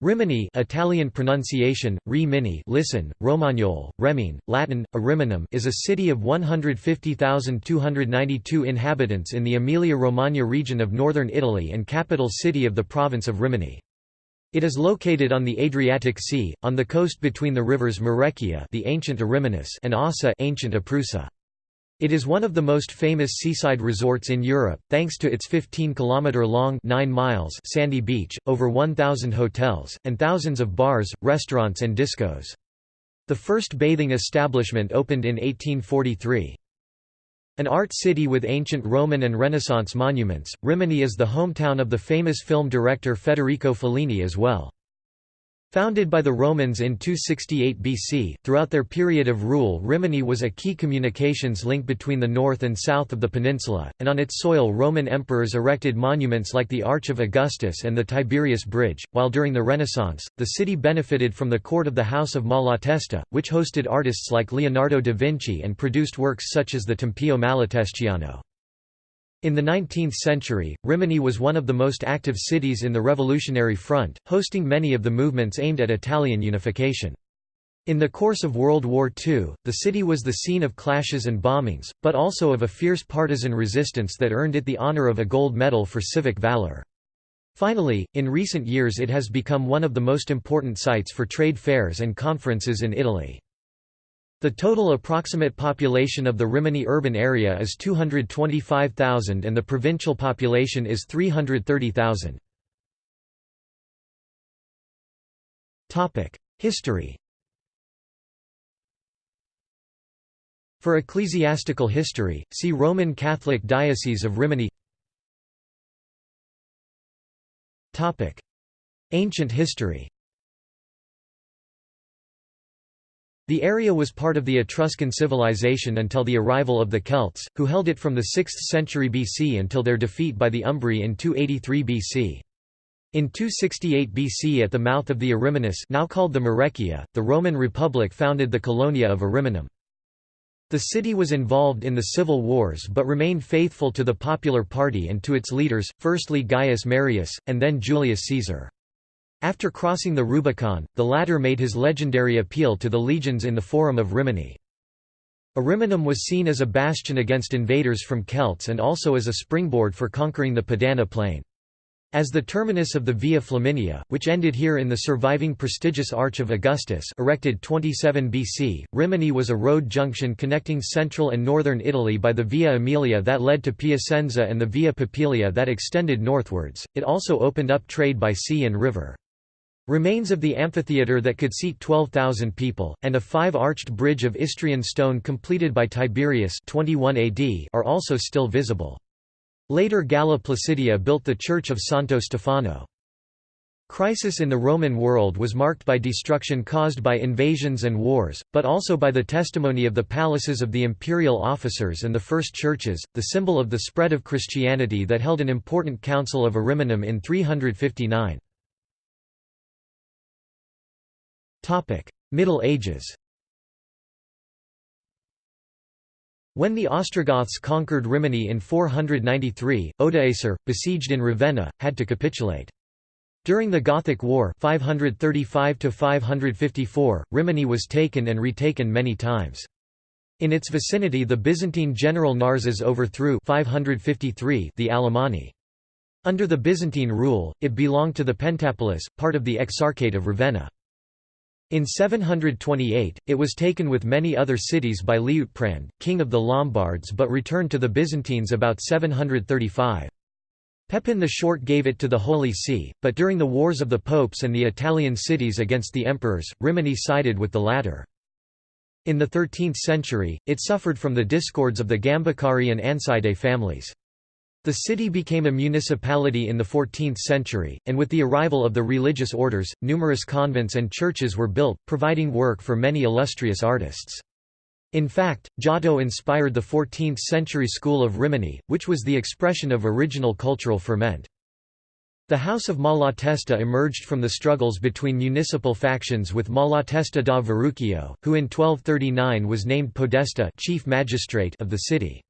Rimini Italian pronunciation, Rimini listen, Romagnol, Remine, Latin, Ariminum is a city of 150,292 inhabitants in the Emilia-Romagna region of northern Italy and capital city of the province of Rimini. It is located on the Adriatic Sea, on the coast between the rivers Marecchia the ancient Ariminus and Ausa ancient Aprusa. It is one of the most famous seaside resorts in Europe, thanks to its 15-kilometre-long sandy beach, over 1,000 hotels, and thousands of bars, restaurants and discos. The first bathing establishment opened in 1843. An art city with ancient Roman and Renaissance monuments, Rimini is the hometown of the famous film director Federico Fellini as well. Founded by the Romans in 268 BC, throughout their period of rule Rimini was a key communications link between the north and south of the peninsula, and on its soil Roman emperors erected monuments like the Arch of Augustus and the Tiberius Bridge, while during the Renaissance, the city benefited from the court of the House of Malatesta, which hosted artists like Leonardo da Vinci and produced works such as the Tempio Malatestiano. In the 19th century, Rimini was one of the most active cities in the Revolutionary Front, hosting many of the movements aimed at Italian unification. In the course of World War II, the city was the scene of clashes and bombings, but also of a fierce partisan resistance that earned it the honor of a gold medal for civic valor. Finally, in recent years it has become one of the most important sites for trade fairs and conferences in Italy. The total approximate population of the Rimini urban area is 225,000 and the provincial population is 330,000. History. For ecclesiastical history, see Roman Catholic Diocese of Rimini. Ancient history The area was part of the Etruscan civilization until the arrival of the Celts, who held it from the 6th century BC until their defeat by the Umbri in 283 BC. In 268 BC at the mouth of the Ariminus now called the Marecchia, the Roman Republic founded the Colonia of Ariminum. The city was involved in the civil wars but remained faithful to the popular party and to its leaders, firstly Gaius Marius, and then Julius Caesar. After crossing the Rubicon, the latter made his legendary appeal to the legions in the Forum of Rimini. Ariminum was seen as a bastion against invaders from Celts and also as a springboard for conquering the Padana plain. As the terminus of the Via Flaminia, which ended here in the surviving prestigious Arch of Augustus erected 27 BC, Rimini was a road junction connecting central and northern Italy by the Via Aemilia that led to Piacenza and the Via Papilia that extended northwards. It also opened up trade by sea and river. Remains of the amphitheatre that could seat 12,000 people, and a five-arched bridge of Istrian stone completed by Tiberius 21 AD are also still visible. Later Galla Placidia built the church of Santo Stefano. Crisis in the Roman world was marked by destruction caused by invasions and wars, but also by the testimony of the palaces of the imperial officers and the first churches, the symbol of the spread of Christianity that held an important council of Ariminum in 359. Middle Ages When the Ostrogoths conquered Rimini in 493, Odoacer, besieged in Ravenna, had to capitulate. During the Gothic War 535 Rimini was taken and retaken many times. In its vicinity the Byzantine general Narses overthrew 553 the Alemanni. Under the Byzantine rule, it belonged to the Pentapolis, part of the Exarchate of Ravenna. In 728, it was taken with many other cities by Liutprand, king of the Lombards but returned to the Byzantines about 735. Pepin the Short gave it to the Holy See, but during the wars of the popes and the Italian cities against the emperors, Rimini sided with the latter. In the 13th century, it suffered from the discords of the Gambacari and Anside families. The city became a municipality in the 14th century, and with the arrival of the religious orders, numerous convents and churches were built, providing work for many illustrious artists. In fact, Giotto inspired the 14th-century school of Rimini, which was the expression of original cultural ferment. The House of Malatesta emerged from the struggles between municipal factions with Malatesta da Verucchio, who in 1239 was named podesta chief magistrate of the city.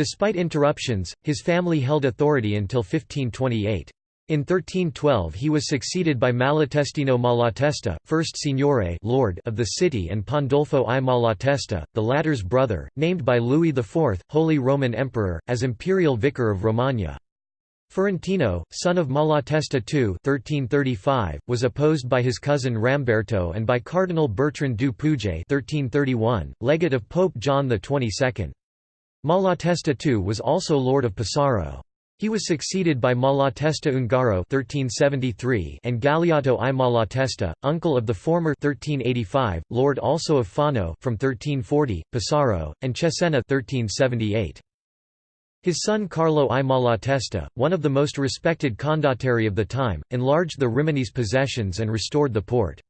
Despite interruptions, his family held authority until 1528. In 1312 he was succeeded by Malatestino Malatesta, first signore lord of the city and Pandolfo I Malatesta, the latter's brother, named by Louis IV, Holy Roman Emperor, as imperial vicar of Romagna. Ferrantino, son of Malatesta II 1335, was opposed by his cousin Ramberto and by Cardinal Bertrand du Pouget 1331, legate of Pope John XXII. Malatesta II was also lord of Pesaro. He was succeeded by Malatesta Ungaro 1373 and Galeotto I Malatesta, uncle of the former 1385, lord also of Fano from 1340, Pesaro, and Cesena 1378. His son Carlo I Malatesta, one of the most respected condottieri of the time, enlarged the Rimini's possessions and restored the port.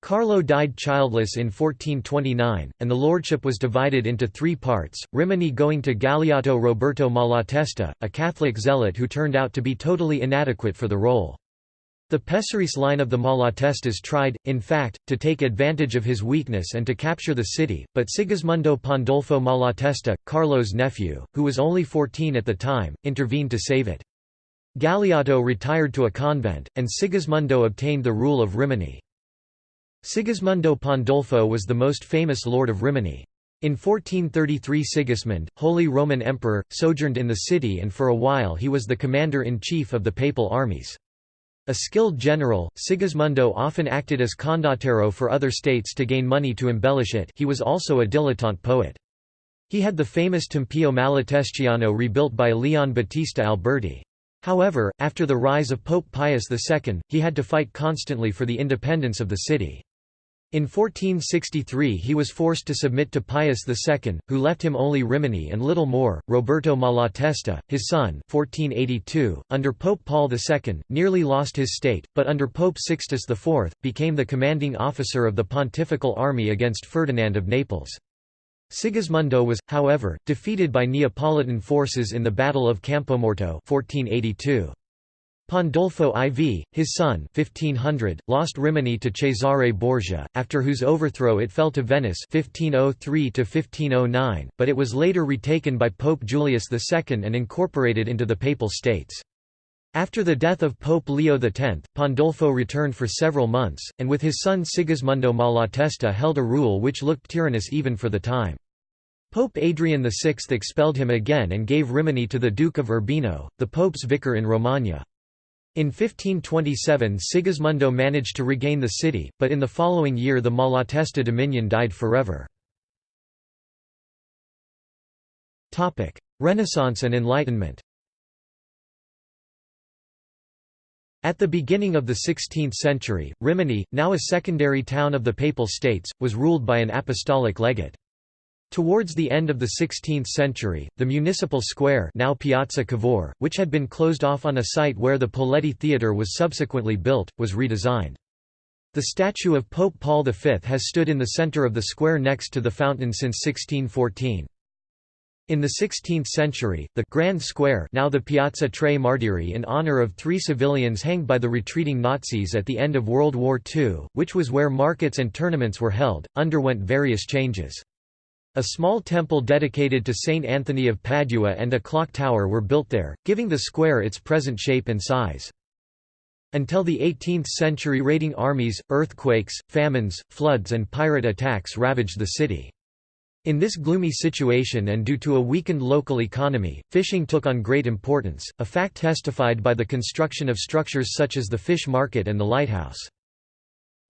Carlo died childless in 1429, and the lordship was divided into three parts, Rimini going to Galeotto Roberto Malatesta, a Catholic zealot who turned out to be totally inadequate for the role. The Pesarese line of the Malatestas tried, in fact, to take advantage of his weakness and to capture the city, but Sigismondo Pandolfo Malatesta, Carlo's nephew, who was only 14 at the time, intervened to save it. Galeotto retired to a convent, and Sigismondo obtained the rule of Rimini. Sigismondo Pandolfo was the most famous lord of Rimini. In 1433 Sigismund, Holy Roman Emperor, sojourned in the city and for a while he was the commander-in-chief of the papal armies. A skilled general, Sigismondo often acted as condottiero for other states to gain money to embellish it he was also a dilettante poet. He had the famous Tempio Malatestiano rebuilt by Leon Battista Alberti. However, after the rise of Pope Pius II, he had to fight constantly for the independence of the city. In 1463 he was forced to submit to Pius II, who left him only Rimini and little more. Roberto Malatesta, his son 1482, under Pope Paul II, nearly lost his state, but under Pope Sixtus IV, became the commanding officer of the pontifical army against Ferdinand of Naples. Sigismondo was, however, defeated by Neapolitan forces in the Battle of Campomorto 1482. Pandolfo IV, his son 1500, lost Rimini to Cesare Borgia, after whose overthrow it fell to Venice 1503 but it was later retaken by Pope Julius II and incorporated into the Papal States. After the death of Pope Leo X, Pandolfo returned for several months, and with his son Sigismondo Malatesta held a rule which looked tyrannous even for the time. Pope Adrian VI expelled him again and gave Rimini to the Duke of Urbino, the Pope's vicar in Romagna. In 1527 Sigismondo managed to regain the city, but in the following year the Malatesta dominion died forever. Renaissance and Enlightenment At the beginning of the 16th century, Rimini, now a secondary town of the Papal States, was ruled by an apostolic legate. Towards the end of the 16th century, the municipal square now Piazza Cavour, which had been closed off on a site where the Poletti Theatre was subsequently built, was redesigned. The statue of Pope Paul V has stood in the center of the square next to the fountain since 1614. In the 16th century, the Grand Square now the Piazza Tre Martiri in honor of three civilians hanged by the retreating Nazis at the end of World War II, which was where markets and tournaments were held, underwent various changes. A small temple dedicated to Saint Anthony of Padua and a clock tower were built there, giving the square its present shape and size. Until the 18th century raiding armies, earthquakes, famines, floods and pirate attacks ravaged the city. In this gloomy situation and due to a weakened local economy, fishing took on great importance, a fact testified by the construction of structures such as the fish market and the lighthouse.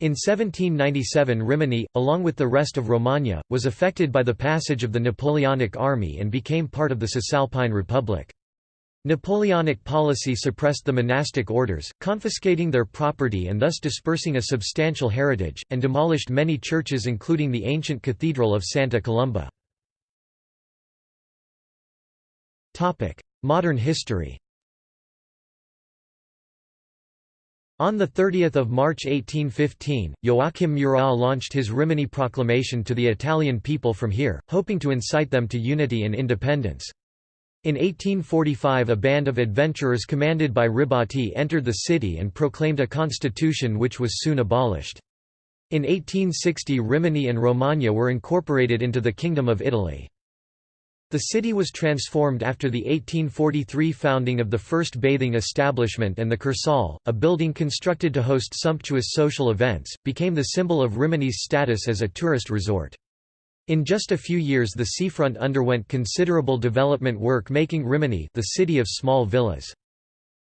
In 1797 Rimini, along with the rest of Romagna, was affected by the passage of the Napoleonic army and became part of the Cisalpine Republic. Napoleonic policy suppressed the monastic orders, confiscating their property and thus dispersing a substantial heritage, and demolished many churches including the ancient Cathedral of Santa Colomba. Modern history On 30 March 1815, Joachim Murat launched his Rimini proclamation to the Italian people from here, hoping to incite them to unity and independence. In 1845 a band of adventurers commanded by Ribotti entered the city and proclaimed a constitution which was soon abolished. In 1860 Rimini and Romagna were incorporated into the Kingdom of Italy. The city was transformed after the 1843 founding of the first bathing establishment and the Kursaal, a building constructed to host sumptuous social events, became the symbol of Rimini's status as a tourist resort. In just a few years the seafront underwent considerable development work making Rimini the city of small villas.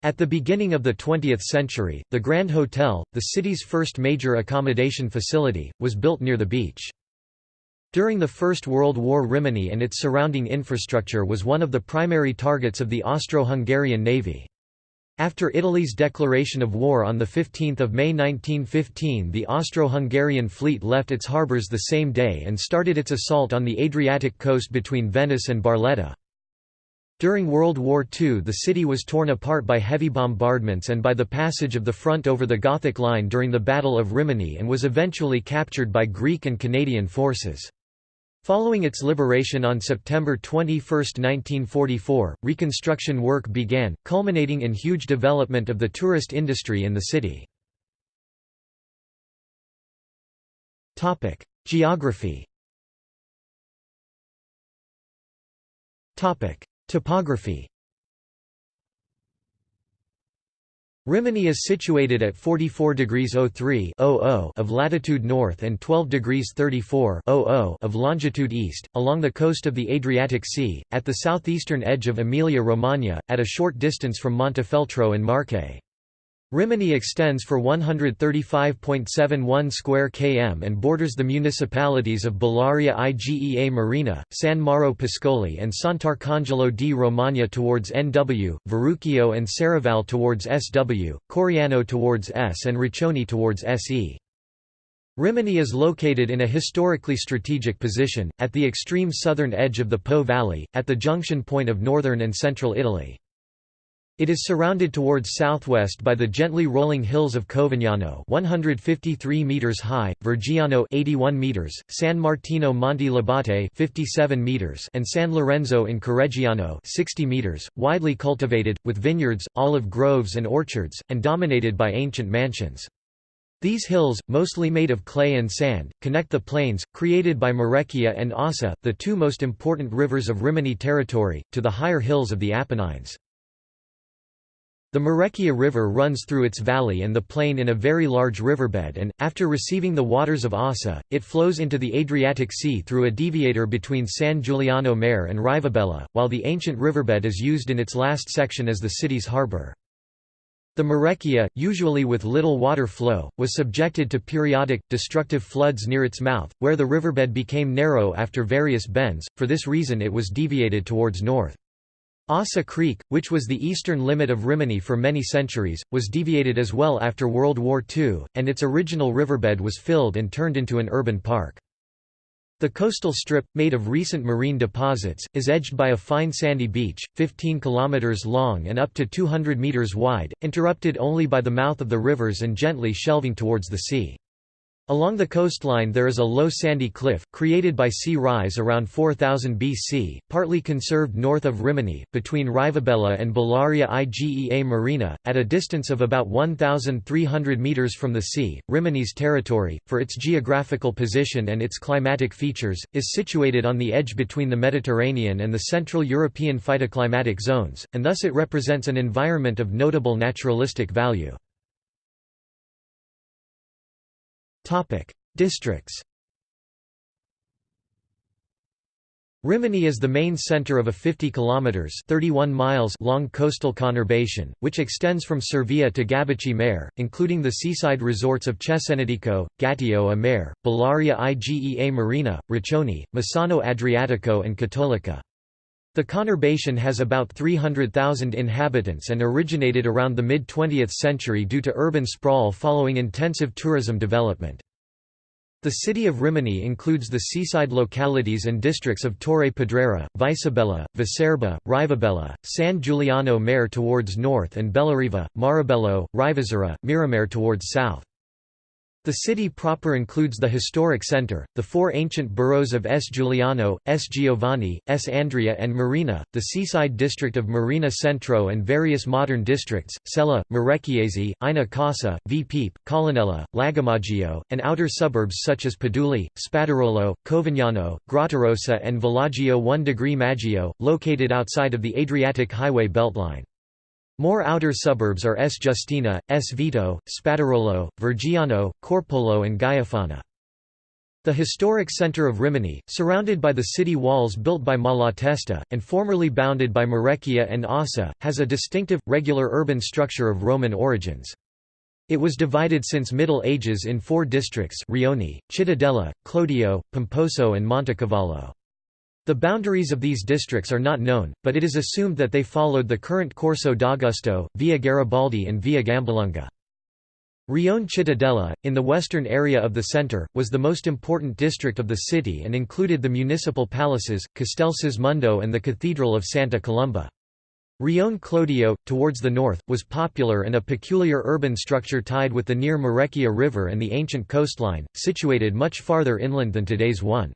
At the beginning of the 20th century, the Grand Hotel, the city's first major accommodation facility, was built near the beach. During the First World War Rimini and its surrounding infrastructure was one of the primary targets of the Austro-Hungarian Navy. After Italy's declaration of war on 15 May 1915 the Austro-Hungarian fleet left its harbours the same day and started its assault on the Adriatic coast between Venice and Barletta. During World War II the city was torn apart by heavy bombardments and by the passage of the front over the Gothic Line during the Battle of Rimini and was eventually captured by Greek and Canadian forces. Following its liberation on September 21, 1944, reconstruction work began, culminating in huge development of the tourist industry in the city. Geography Topography Rimini is situated at 44 degrees 03 of latitude north and 12 degrees 34 of longitude east, along the coast of the Adriatic Sea, at the southeastern edge of Emilia-Romagna, at a short distance from Montefeltro and Marche. Rimini extends for 135.71 square km and borders the municipalities of Bellaria Igea Marina, San Mauro Pascoli and Santarcangelo di Romagna towards NW, Verucchio and Serravalle towards SW, Coriano towards S and Riccione towards SE. Rimini is located in a historically strategic position, at the extreme southern edge of the Po Valley, at the junction point of northern and central Italy. It is surrounded towards southwest by the gently rolling hills of Covignano 153 meters high, Vergiano 81 meters, San Martino Monte Labate 57 meters and San Lorenzo in Correggiano 60 meters, widely cultivated, with vineyards, olive groves and orchards, and dominated by ancient mansions. These hills, mostly made of clay and sand, connect the plains, created by Marecchia and Ossa, the two most important rivers of Rimini territory, to the higher hills of the Apennines. The Marecchia River runs through its valley and the plain in a very large riverbed and, after receiving the waters of Ossa, it flows into the Adriatic Sea through a deviator between San Giuliano Mare and Rivabella, while the ancient riverbed is used in its last section as the city's harbour. The Marecchia, usually with little water flow, was subjected to periodic, destructive floods near its mouth, where the riverbed became narrow after various bends, for this reason it was deviated towards north. Ossa Creek, which was the eastern limit of Rimini for many centuries, was deviated as well after World War II, and its original riverbed was filled and turned into an urban park. The coastal strip, made of recent marine deposits, is edged by a fine sandy beach, 15 km long and up to 200 metres wide, interrupted only by the mouth of the rivers and gently shelving towards the sea. Along the coastline there is a low sandy cliff, created by sea rise around 4000 BC, partly conserved north of Rimini, between Rivabella and Bellaria Igea Marina, at a distance of about 1,300 metres from the sea. Rimini's territory, for its geographical position and its climatic features, is situated on the edge between the Mediterranean and the Central European phytoclimatic zones, and thus it represents an environment of notable naturalistic value. Topic: Districts. Rimini is the main center of a 50 kilometers (31 miles) long coastal conurbation, which extends from Cervia to Gabicce Mare, including the seaside resorts of Cesenatico, Gatteo a Mare, Bellaria Igea Marina, Riccione, Misano Adriatico and Cattolica. The conurbation has about 300,000 inhabitants and originated around the mid-20th century due to urban sprawl following intensive tourism development. The city of Rimini includes the seaside localities and districts of Torre Pedrera, Viserbella, Viserba, Rivabella, San Giuliano Mare towards north and Bellariva, Marebello, Rivazzurra, Miramare towards south. The city proper includes the historic center, the four ancient boroughs of S. Giuliano, S. Giovanni, S. Andrea and Marina, the seaside district of Marina Centro and various modern districts, Sella, Marecchiese, Ina Casa, V. Pipe, Collinella, Lagomaggio, and outer suburbs such as Paduli, Spadarolo, Covignano, Grottarossa and Villaggio 1 degree Maggio, located outside of the Adriatic Highway beltline. More outer suburbs are S. Justina, S. Vito, Spadarolo, Vergiano, Corpolo and Gaiofana. The historic centre of Rimini, surrounded by the city walls built by Malatesta, and formerly bounded by Marecchia and Ossa, has a distinctive, regular urban structure of Roman origins. It was divided since Middle Ages in four districts Rione, Cittadella, Clodio, Pomposo and Montecavallo. The boundaries of these districts are not known, but it is assumed that they followed the current Corso d'Augusto, Via Garibaldi and Via Gambalunga. Rione Cittadella, in the western area of the centre, was the most important district of the city and included the municipal palaces, Castel Sismondo and the Cathedral of Santa Colomba. Rione Clodio, towards the north, was popular and a peculiar urban structure tied with the near Marecchia River and the ancient coastline, situated much farther inland than today's one.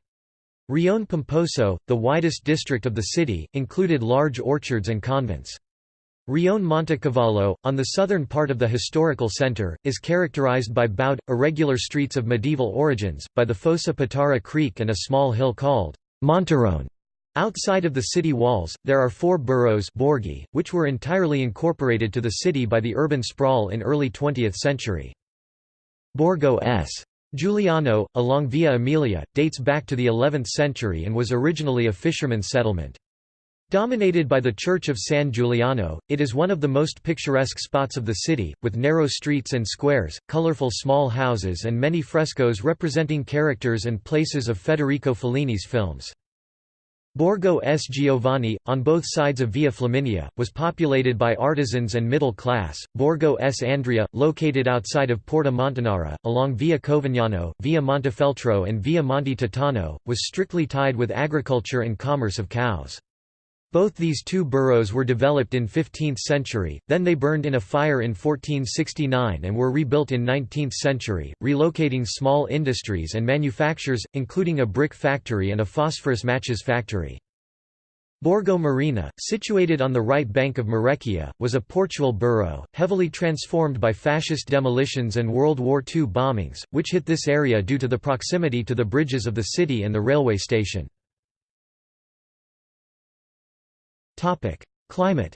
Rione Pomposo, the widest district of the city, included large orchards and convents. Rione Montecavallo, on the southern part of the historical centre, is characterized by bowed, irregular streets of medieval origins, by the Fossa Patara Creek and a small hill called Monterone. Outside of the city walls, there are four boroughs borghi, which were entirely incorporated to the city by the urban sprawl in early 20th century. Borgo S. Giuliano, along Via Emilia, dates back to the 11th century and was originally a fisherman's settlement. Dominated by the Church of San Giuliano, it is one of the most picturesque spots of the city, with narrow streets and squares, colorful small houses and many frescoes representing characters and places of Federico Fellini's films. Borgo S. Giovanni, on both sides of Via Flaminia, was populated by artisans and middle class. Borgo S. Andrea, located outside of Porta Montanara, along Via Covignano, Via Montefeltro, and Via Monte Titano, was strictly tied with agriculture and commerce of cows. Both these two boroughs were developed in 15th century, then they burned in a fire in 1469 and were rebuilt in 19th century, relocating small industries and manufactures, including a brick factory and a phosphorus matches factory. Borgo Marina, situated on the right bank of Marecchia, was a Portual borough, heavily transformed by fascist demolitions and World War II bombings, which hit this area due to the proximity to the bridges of the city and the railway station. Climate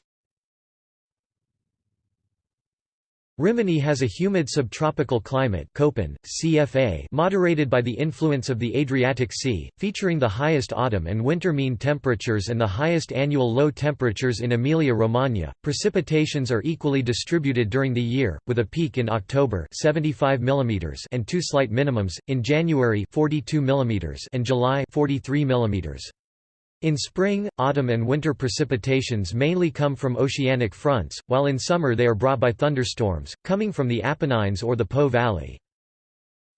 Rimini has a humid subtropical climate CFA moderated by the influence of the Adriatic Sea, featuring the highest autumn and winter mean temperatures and the highest annual low temperatures in Emilia-Romagna. Precipitations are equally distributed during the year, with a peak in October 75 mm and two slight minimums, in January 42 mm and July 43 mm. In spring, autumn and winter precipitations mainly come from oceanic fronts, while in summer they are brought by thunderstorms, coming from the Apennines or the Po Valley.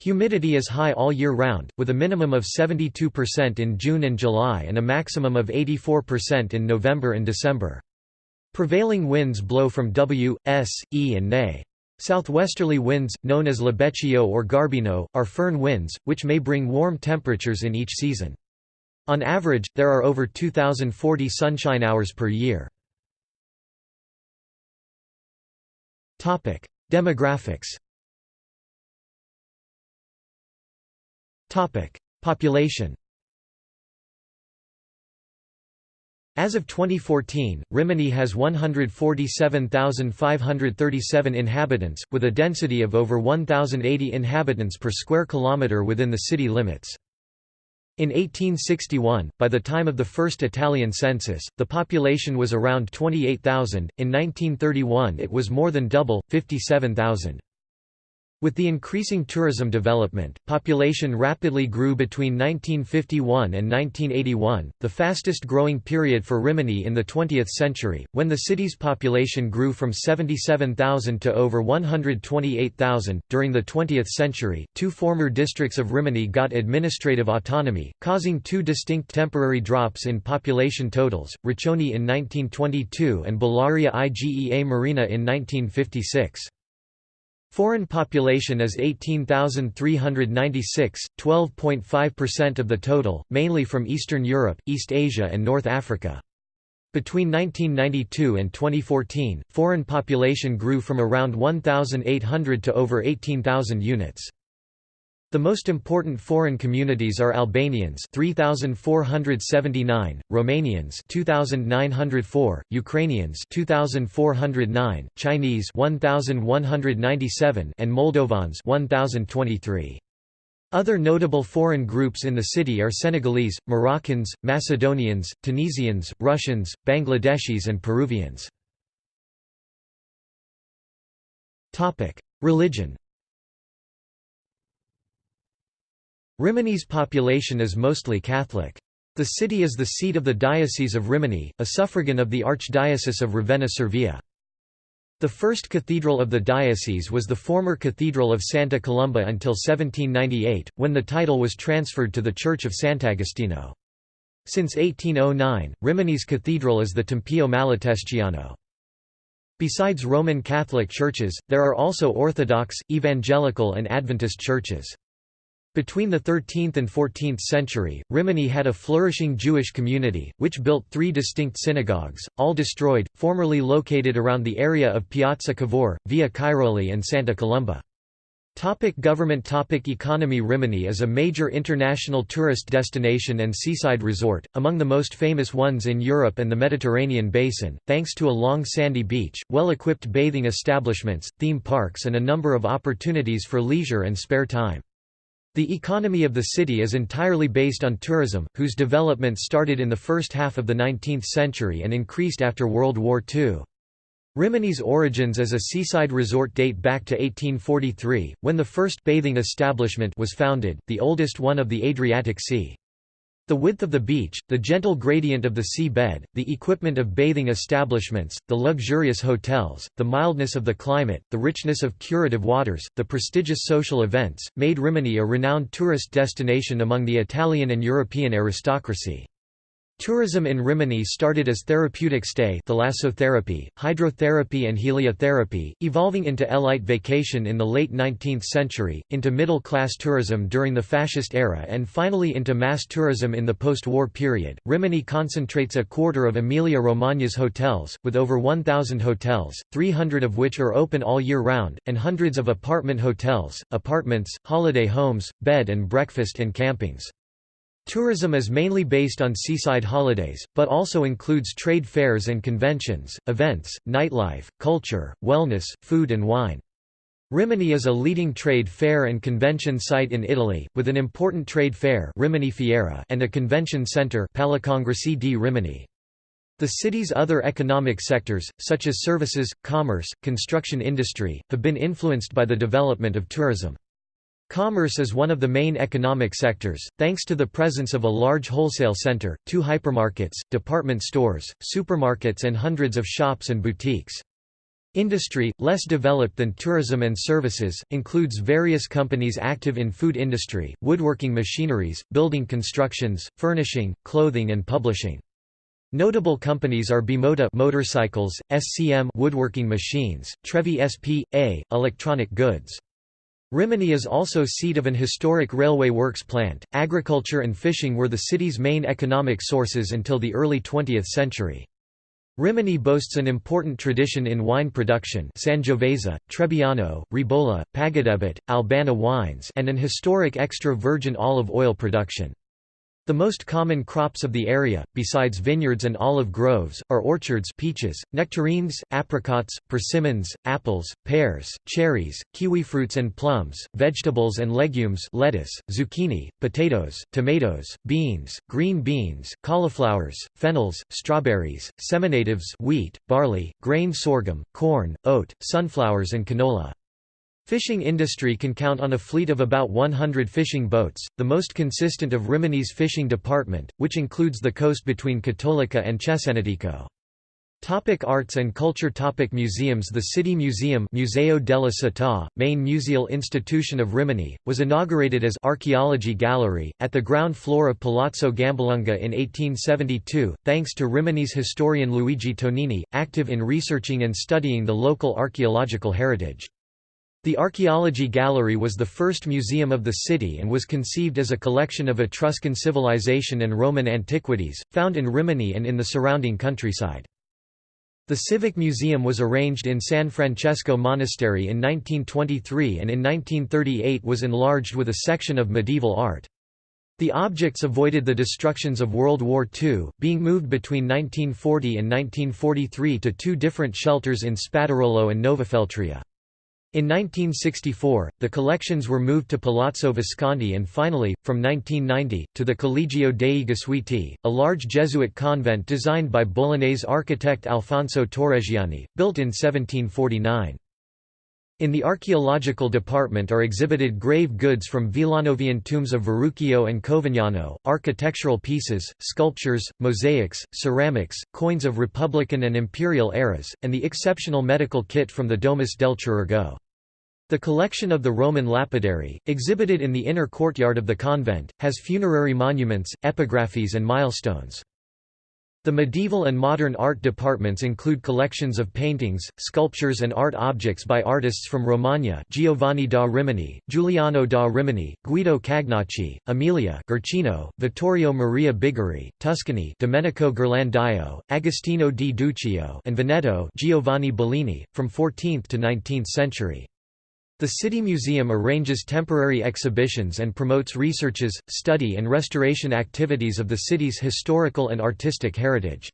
Humidity is high all year round, with a minimum of 72% in June and July and a maximum of 84% in November and December. Prevailing winds blow from W, S, E and NE. Southwesterly winds, known as Libeccio or Garbino, are foehn winds, which may bring warm temperatures in each season. On average, there are over 2,040 sunshine hours per year. Demographics Population As of 2014, Rimini has 147,537 inhabitants, with a density of over 1,080 inhabitants per square kilometre within the city limits. In 1861, by the time of the first Italian census, the population was around 28,000, in 1931 it was more than double, 57,000. With the increasing tourism development, population rapidly grew between 1951 and 1981, the fastest growing period for Rimini in the 20th century, when the city's population grew from 77,000 to over 128,000. During the 20th century, two former districts of Rimini got administrative autonomy, causing two distinct temporary drops in population totals, Riccione in 1922 and Bellaria Igea Marina in 1956. Foreign population is 18,396, 12.5% of the total, mainly from Eastern Europe, East Asia and North Africa. Between 1992 and 2014, foreign population grew from around 1,800 to over 18,000 units. The most important foreign communities are Albanians 3479, Romanians 2904, Ukrainians 2409, Chinese 1197 and Moldovans 1023. Other notable foreign groups in the city are Senegalese, Moroccans, Macedonians, Tunisians, Russians, Bangladeshis and Peruvians. Religion Rimini's population is mostly Catholic. The city is the seat of the Diocese of Rimini, a suffragan of the Archdiocese of Ravenna-Cervia. The first cathedral of the diocese was the former Cathedral of Santa Columba until 1798, when the title was transferred to the Church of Sant'Agostino. Since 1809, Rimini's cathedral is the Tempio Malatestiano. Besides Roman Catholic churches, there are also Orthodox, Evangelical and Adventist churches. Between the 13th and 14th century, Rimini had a flourishing Jewish community, which built three distinct synagogues, all destroyed, formerly located around the area of Piazza Cavour, Via Cairoli and Santa Columba. Topic government topic Economy Rimini is a major international tourist destination and seaside resort, among the most famous ones in Europe and the Mediterranean basin, thanks to a long sandy beach, well-equipped bathing establishments, theme parks and a number of opportunities for leisure and spare time. The economy of the city is entirely based on tourism, whose development started in the first half of the 19th century and increased after World War II. Rimini's origins as a seaside resort date back to 1843, when the first bathing establishment was founded, the oldest one of the Adriatic Sea. The width of the beach, the gentle gradient of the sea bed, the equipment of bathing establishments, the luxurious hotels, the mildness of the climate, the richness of curative waters, the prestigious social events, made Rimini a renowned tourist destination among the Italian and European aristocracy. Tourism in Rimini started as therapeutic stay thalassotherapy, hydrotherapy and heliotherapy, evolving into elite vacation in the late 19th century, into middle-class tourism during the fascist era and finally into mass tourism in the post-war period. Rimini concentrates a quarter of Emilia-Romagna's hotels, with over 1,000 hotels, 300 of which are open all year round, and hundreds of apartment hotels, apartments, holiday homes, bed and breakfast and campings. Tourism is mainly based on seaside holidays, but also includes trade fairs and conventions, events, nightlife, culture, wellness, food and wine. Rimini is a leading trade fair and convention site in Italy, with an important trade fair Rimini Fiera and a convention centre Palacongressi di Rimini. The city's other economic sectors, such as services, commerce, construction industry, have been influenced by the development of tourism. Commerce is one of the main economic sectors, thanks to the presence of a large wholesale center, two hypermarkets, department stores, supermarkets and hundreds of shops and boutiques. Industry, less developed than tourism and services, includes various companies active in food industry, woodworking machineries, building constructions, furnishing, clothing and publishing. Notable companies are Bimota motorcycles, SCM woodworking machines, Trevi SP.A, electronic goods. Rimini is also seat of an historic railway works plant. Agriculture and fishing were the city's main economic sources until the early 20th century. Rimini boasts an important tradition in wine production Sangiovese, Trebbiano, Rebola, Pagadebit, Albana wines and an historic extra virgin olive oil production. The most common crops of the area, besides vineyards and olive groves, are orchards peaches, nectarines, apricots, persimmons, apples, pears, cherries, kiwifruits and plums, vegetables and legumes lettuce, zucchini, potatoes, tomatoes, beans, green beans, cauliflowers, fennels, strawberries, seminatives wheat, barley, grain sorghum, corn, oat, sunflowers and canola. Fishing industry can count on a fleet of about 100 fishing boats, the most consistent of Rimini's fishing department, which includes the coast between Cattolica and Cesenatico. Topic arts and culture Topic Museums The City Museum Museo della Città, main museal institution of Rimini, was inaugurated as Archaeology Gallery, at the ground floor of Palazzo Gambalunga in 1872, thanks to Rimini's historian Luigi Tonini, active in researching and studying the local archaeological heritage. The Archaeology Gallery was the first museum of the city and was conceived as a collection of Etruscan civilization and Roman antiquities, found in Rimini and in the surrounding countryside. The Civic Museum was arranged in San Francesco Monastery in 1923 and in 1938 was enlarged with a section of medieval art. The objects avoided the destructions of World War II, being moved between 1940 and 1943 to two different shelters in Spadarolo and Novafeltria. In 1964, the collections were moved to Palazzo Visconti and finally, from 1990, to the Collegio dei Gesuiti, a large Jesuit convent designed by Bolognese architect Alfonso Torreggiani, built in 1749. In the archaeological department are exhibited grave goods from Villanovan tombs of Verucchio and Covignano, architectural pieces, sculptures, mosaics, ceramics, coins of Republican and Imperial eras, and the exceptional medical kit from the Domus del Chirurgo. The collection of the Roman lapidary, exhibited in the inner courtyard of the convent, has funerary monuments, epigraphies and milestones. The medieval and modern art departments include collections of paintings, sculptures and art objects by artists from Romagna Giovanni da Rimini, Giuliano da Rimini, Guido Cagnacci, Emilia Guercino, Vittorio Maria Bigari, Tuscany Domenico Ghirlandaio, Agostino di Duccio and Veneto Giovanni Bellini, from 14th to 19th century. The City Museum arranges temporary exhibitions and promotes researches, study and restoration activities of the city's historical and artistic heritage.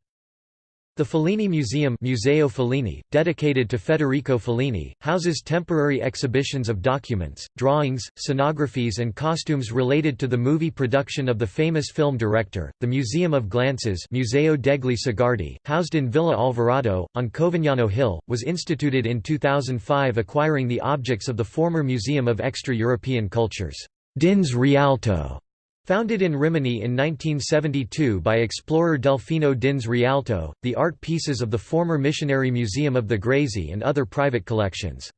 The Fellini Museum Museo Fellini, dedicated to Federico Fellini, houses temporary exhibitions of documents, drawings, scenographies and costumes related to the movie production of the famous film director. The Museum of Glances Museo degli Sguardi, housed in Villa Alvarado, on Covignano Hill, was instituted in 2005 acquiring the objects of the former Museum of Extra-European Cultures Dinz Rialto Founded in Rimini in 1972 by explorer Delfino Dinz Rialto, the art pieces of the former Missionary Museum of the Grazie and other private collections.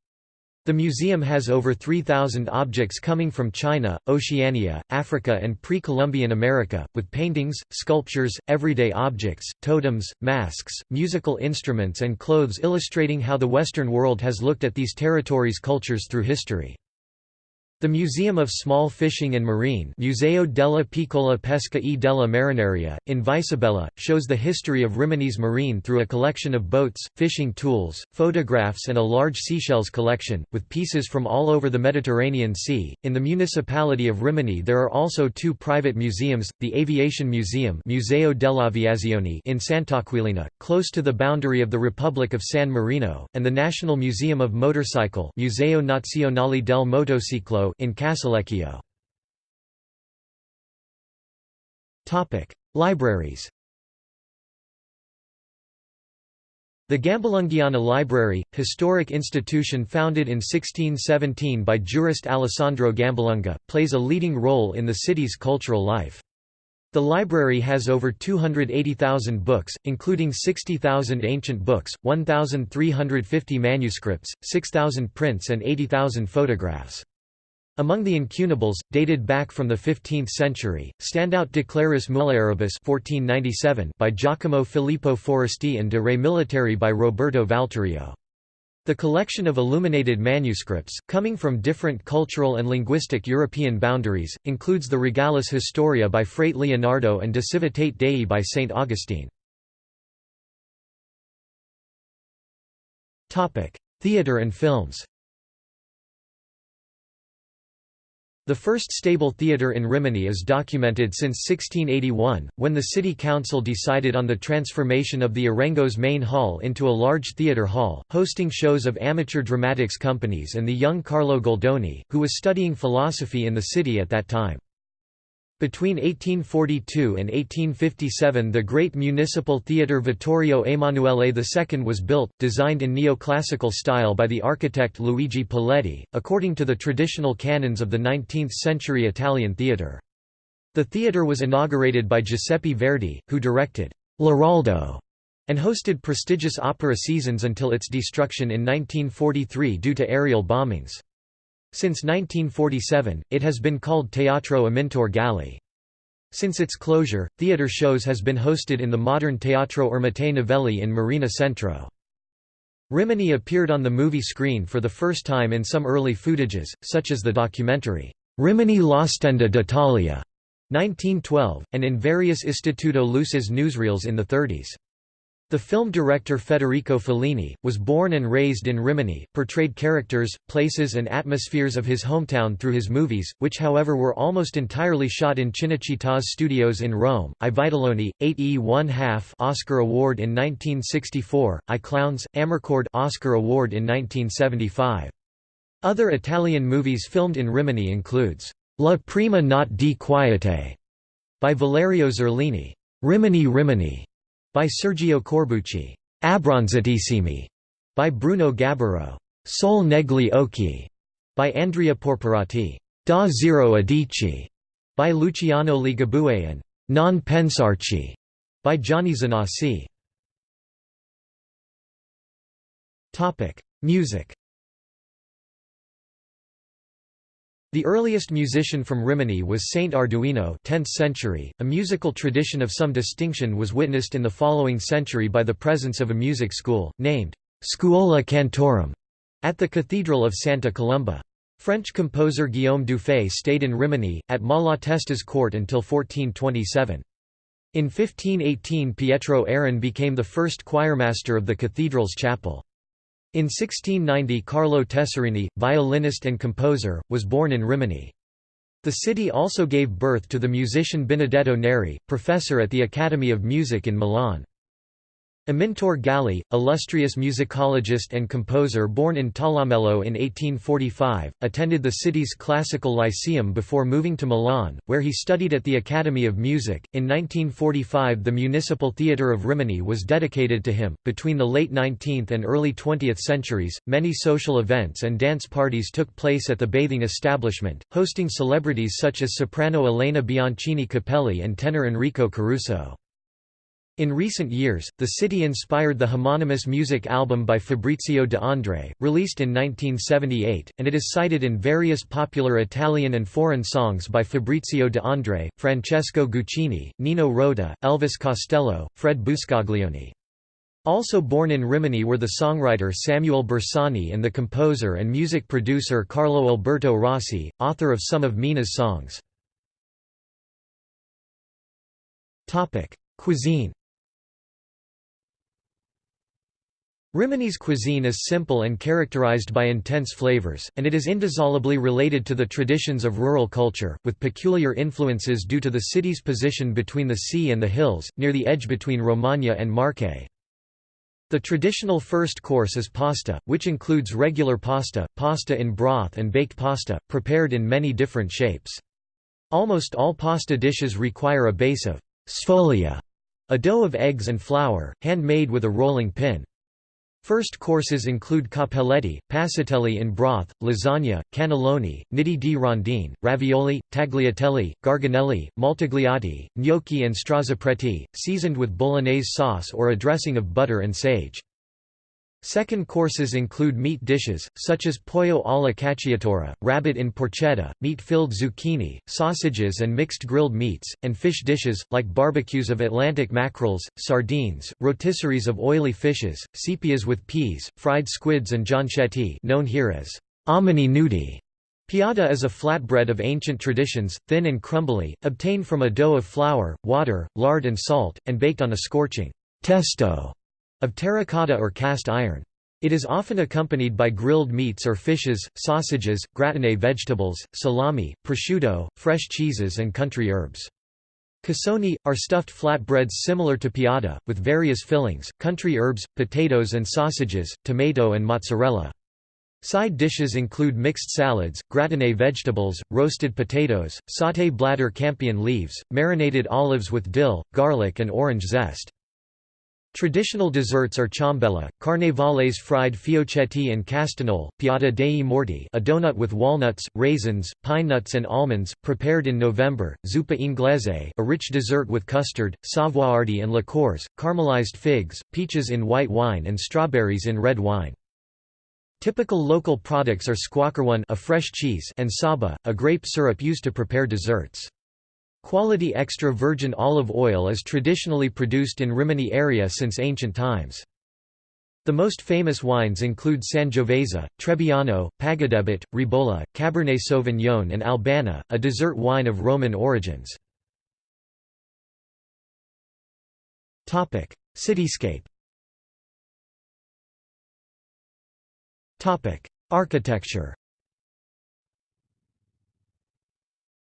The museum has over 3,000 objects coming from China, Oceania, Africa and pre-Columbian America, with paintings, sculptures, everyday objects, totems, masks, musical instruments and clothes illustrating how the Western world has looked at these territories' cultures through history. The Museum of Small Fishing and Marine Museo della Piccola Pesca e della Marineria, in Viserbella, shows the history of Rimini's marine through a collection of boats, fishing tools, photographs and a large seashells collection, with pieces from all over the Mediterranean Sea. In the municipality of Rimini there are also two private museums, the Aviation Museum Museo dell'Aviazione in Sant'Aquilina, close to the boundary of the Republic of San Marino, and the National Museum of Motorcycle Museo Nazionale del Motociclo in Casalecchio. Topic: Libraries The Gambalunghiana Library, historic institution founded in 1617 by jurist Alessandro Gambalunga, plays a leading role in the city's cultural life. The library has over 280,000 books, including 60,000 ancient books, 1,350 manuscripts, 6,000 prints and 80,000 photographs. Among the incunables, dated back from the 15th century, stand out De Claris Mulieribus 1497 by Giacomo Filippo Foresti and De Re Militari by Roberto Valturio. The collection of illuminated manuscripts, coming from different cultural and linguistic European boundaries, includes the Regalis Historia by Frate Leonardo and De Civitate Dei by St. Augustine. Theatre and films The first stable theatre in Rimini is documented since 1681, when the city council decided on the transformation of the Arengo's main hall into a large theatre hall, hosting shows of amateur dramatics companies and the young Carlo Goldoni, who was studying philosophy in the city at that time. Between 1842 and 1857 the great municipal theatre Vittorio Emanuele II was built, designed in neoclassical style by the architect Luigi Poletti, according to the traditional canons of the 19th-century Italian theatre. The theatre was inaugurated by Giuseppe Verdi, who directed «L'Aroldo» and hosted prestigious opera seasons until its destruction in 1943 due to aerial bombings. Since 1947, it has been called Teatro Amintore Galli. Since its closure, theatre shows has been hosted in the modern Teatro Ermete Novelli in Marina Centro. Rimini appeared on the movie screen for the first time in some early footages, such as the documentary, Rimini l'Ostenda d'Italia, 1912, and in various Istituto Luce's newsreels in the 30s. The film director Federico Fellini, was born and raised in Rimini, portrayed characters, places and atmospheres of his hometown through his movies, which however were almost entirely shot in Cinecittà's studios in Rome. I Vitelloni, 8 e 1 half Oscar Award in 1964, I Clowns, Amarcord Oscar Award in 1975. Other Italian movies filmed in Rimini includes La prima notte di quiete by Valerio Zurlini, Rimini Rimini by Sergio Corbucci, Abbronzatissimi by Bruno Gaburro, Sol negli occhi by Andrea Porporati, Da zero a dieci by Luciano Ligabue and Non pensarci by Gianni Zanasi. Music. The earliest musician from Rimini was Saint Arduino 10th century. .A musical tradition of some distinction was witnessed in the following century by the presence of a music school, named Schola Cantorum, at the Cathedral of Santa Colomba. French composer Guillaume Dufay stayed in Rimini, at Malatesta's court until 1427. In 1518 Pietro Aron became the first choirmaster of the cathedral's chapel. In 1690 Carlo Tessarini, violinist and composer, was born in Rimini. The city also gave birth to the musician Benedetto Neri, professor at the Academy of Music in Milan. Amintore Galli, illustrious musicologist and composer born in Talamello in 1845, attended the city's classical lyceum before moving to Milan, where he studied at the Academy of Music. In 1945, the Municipal Theatre of Rimini was dedicated to him. Between the late 19th and early 20th centuries, many social events and dance parties took place at the bathing establishment, hosting celebrities such as soprano Elena Bianchini Capelli and tenor Enrico Caruso. In recent years, the city inspired the homonymous music album by Fabrizio de André, released in 1978, and it is cited in various popular Italian and foreign songs by Fabrizio de André, Francesco Guccini, Nino Rota, Elvis Costello, Fred Buscaglione. Also born in Rimini were the songwriter Samuele Bersani and the composer and music producer Carlo Alberto Rossi, author of some of Mina's songs. Cuisine Rimini's cuisine is simple and characterized by intense flavors, and it is indissolubly related to the traditions of rural culture, with peculiar influences due to the city's position between the sea and the hills, near the edge between Romagna and Marche. The traditional first course is pasta, which includes regular pasta, pasta in broth and baked pasta, prepared in many different shapes. Almost all pasta dishes require a base of sfoglia, a dough of eggs and flour, hand-made with a rolling pin. First courses include cappelletti, passatelli in broth, lasagna, cannelloni, nidi di rondine, ravioli, tagliatelle, garganelli, maltagliati, gnocchi and strozzapreti, seasoned with bolognese sauce or a dressing of butter and sage. Second courses include meat dishes, such as pollo alla cacciatora, rabbit in porchetta, meat-filled zucchini, sausages and mixed grilled meats, and fish dishes, like barbecues of Atlantic mackerels, sardines, rotisseries of oily fishes, sepias with peas, fried squids and jonchetti known here as omini nudi. Piada is a flatbread of ancient traditions, thin and crumbly, obtained from a dough of flour, water, lard and salt, and baked on a scorching testo of terracotta or cast iron. It is often accompanied by grilled meats or fishes, sausages, gratiné vegetables, salami, prosciutto, fresh cheeses and country herbs. Cassoni, are stuffed flatbreads similar to piada, with various fillings, country herbs, potatoes and sausages, tomato and mozzarella. Side dishes include mixed salads, gratiné vegetables, roasted potatoes, sauté bladder campion leaves, marinated olives with dill, garlic and orange zest. Traditional desserts are ciambella, carnevales fried fiocchetti and castagnole, piada dei morti a donut with walnuts, raisins, pine nuts and almonds, prepared in November, zuppa inglese a rich dessert with custard, savoiardi and liqueurs, caramelized figs, peaches in white wine and strawberries in red wine. Typical local products are squacquerone a fresh cheese and saba, a grape syrup used to prepare desserts. Quality extra virgin olive oil is traditionally produced in Rimini area since ancient times. The most famous wines include Sangiovese, Trebbiano, Pagadebit, Rebola, Cabernet Sauvignon and Albana, a dessert wine of Roman origins. Cityscape Architecture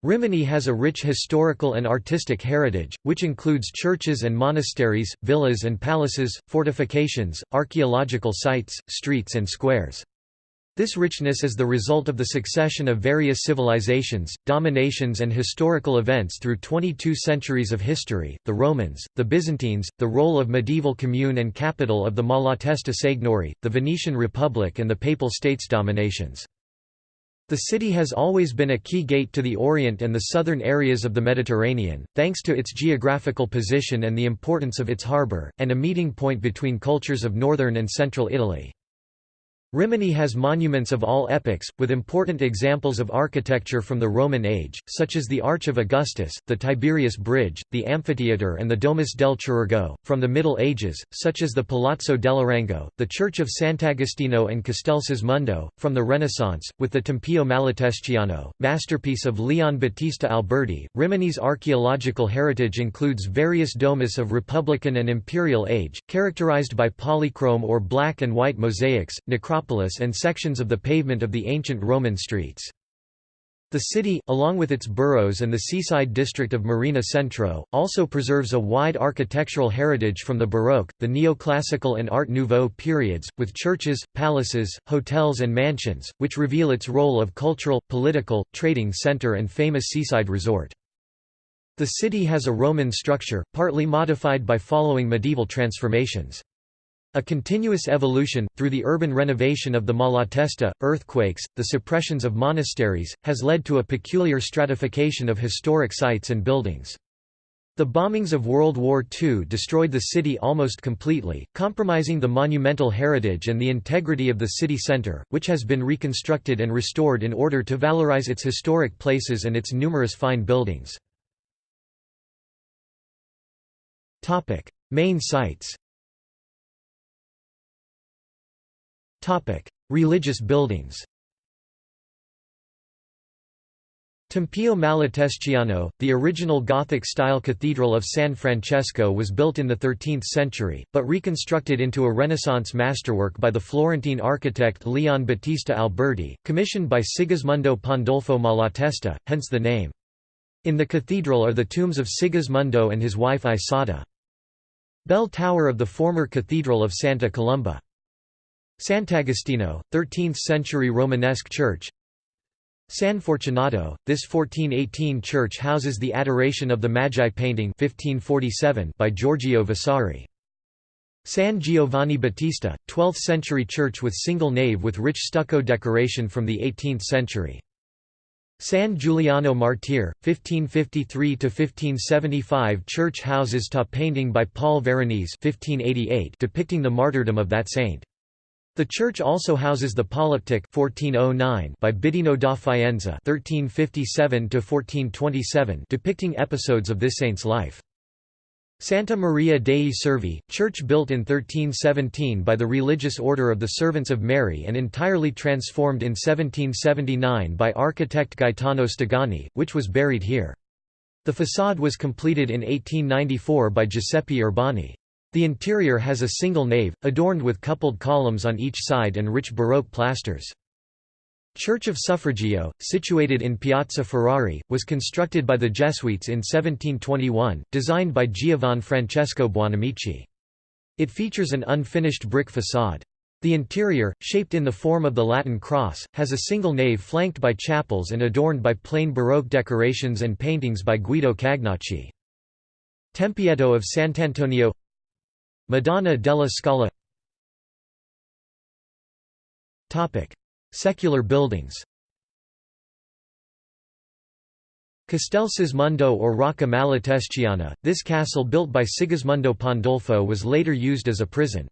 Rimini has a rich historical and artistic heritage, which includes churches and monasteries, villas and palaces, fortifications, archaeological sites, streets and squares. This richness is the result of the succession of various civilizations, dominations and historical events through 22 centuries of history, the Romans, the Byzantines, the role of medieval commune and capital of the Malatesta Seignory, the Venetian Republic and the Papal States dominations. The city has always been a key gate to the Orient and the southern areas of the Mediterranean, thanks to its geographical position and the importance of its harbour, and a meeting point between cultures of northern and central Italy. Rimini has monuments of all epochs, with important examples of architecture from the Roman age, such as the Arch of Augustus, the Tiberius Bridge, the amphitheatre and the Domus del Chirurgo, from the Middle Ages, such as the Palazzo dell'Arengo, the Church of Sant'Agostino and Castel Sismondo, from the Renaissance, with the Tempio Malatestiano, masterpiece of Leon Battista Alberti. Rimini's archaeological heritage includes various domus of Republican and Imperial age, characterized by polychrome or black and white mosaics, necropolis and sections of the pavement of the ancient Roman streets. The city, along with its boroughs and the seaside district of Marina Centro, also preserves a wide architectural heritage from the Baroque, the Neoclassical and Art Nouveau periods, with churches, palaces, hotels and mansions, which reveal its role of cultural, political, trading center and famous seaside resort. The city has a Roman structure, partly modified by following medieval transformations. A continuous evolution, through the urban renovation of the Malatesta, earthquakes, the suppressions of monasteries, has led to a peculiar stratification of historic sites and buildings. The bombings of World War II destroyed the city almost completely, compromising the monumental heritage and the integrity of the city centre, which has been reconstructed and restored in order to valorize its historic places and its numerous fine buildings. Main sites Religious buildings Tempio Malatestiano, the original Gothic-style cathedral of San Francesco was built in the 13th century, but reconstructed into a Renaissance masterwork by the Florentine architect Leon Battista Alberti, commissioned by Sigismondo Pandolfo Malatesta, hence the name. In the cathedral are the tombs of Sigismondo and his wife Isotta. Bell Tower of the former Cathedral of Santa Colomba Sant'Agostino, 13th-century Romanesque church San Fortunato, this 1418 church houses the Adoration of the Magi painting 1547 by Giorgio Vasari. San Giovanni Battista, 12th-century church with single nave with rich stucco decoration from the 18th century. San Giuliano Martir, 1553–1575 church houses top painting by Paul Veronese 1588 depicting the martyrdom of that saint. The church also houses the Polyptych 1409 by Bittino da Faenza (1357–1427), depicting episodes of this saint's life. Santa Maria dei Servi, church built in 1317 by the Religious Order of the Servants of Mary and entirely transformed in 1779 by architect Gaetano Stegani, which was buried here. The façade was completed in 1894 by Giuseppe Urbani. The interior has a single nave, adorned with coupled columns on each side and rich Baroque plasters. Church of Suffragio, situated in Piazza Ferrari, was constructed by the Jesuits in 1721, designed by Giovan Francesco Buonamici. It features an unfinished brick façade. The interior, shaped in the form of the Latin cross, has a single nave flanked by chapels and adorned by plain Baroque decorations and paintings by Guido Cagnacci. Tempietto of Sant'Antonio Madonna della Scala Secular buildings Castel Sismondo or Rocca Malatestiana, this castle built by Sigismondo Pandolfo was later used as a prison.